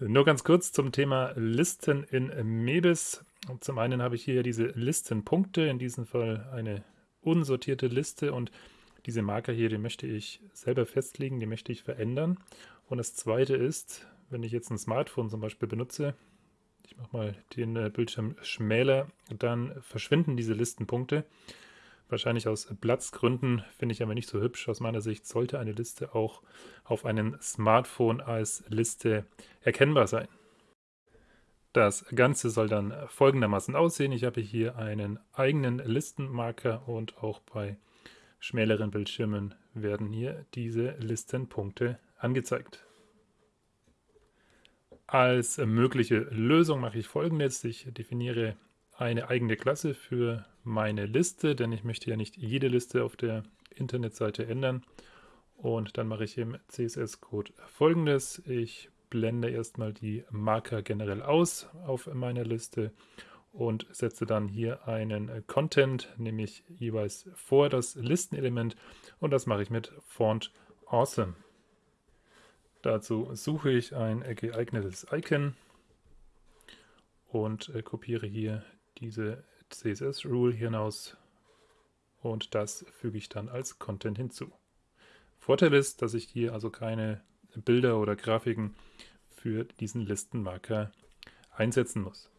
Nur ganz kurz zum Thema Listen in Mebis. Zum einen habe ich hier diese Listenpunkte, in diesem Fall eine unsortierte Liste und diese Marker hier, die möchte ich selber festlegen, die möchte ich verändern. Und das zweite ist, wenn ich jetzt ein Smartphone zum Beispiel benutze, ich mache mal den äh, Bildschirm schmäler, dann verschwinden diese Listenpunkte. Wahrscheinlich aus Platzgründen finde ich aber nicht so hübsch. Aus meiner Sicht sollte eine Liste auch auf einem Smartphone als Liste erkennbar sein. Das Ganze soll dann folgendermaßen aussehen. Ich habe hier einen eigenen Listenmarker und auch bei schmäleren Bildschirmen werden hier diese Listenpunkte angezeigt. Als mögliche Lösung mache ich folgendes. Ich definiere eine eigene Klasse für meine Liste, denn ich möchte ja nicht jede Liste auf der Internetseite ändern. Und dann mache ich im CSS-Code folgendes. Ich blende erstmal die Marker generell aus auf meiner Liste und setze dann hier einen Content, nämlich jeweils vor das Listenelement und das mache ich mit Font Awesome. Dazu suche ich ein geeignetes Icon und äh, kopiere hier diese CSS-Rule hinaus und das füge ich dann als Content hinzu. Vorteil ist, dass ich hier also keine Bilder oder Grafiken für diesen Listenmarker einsetzen muss.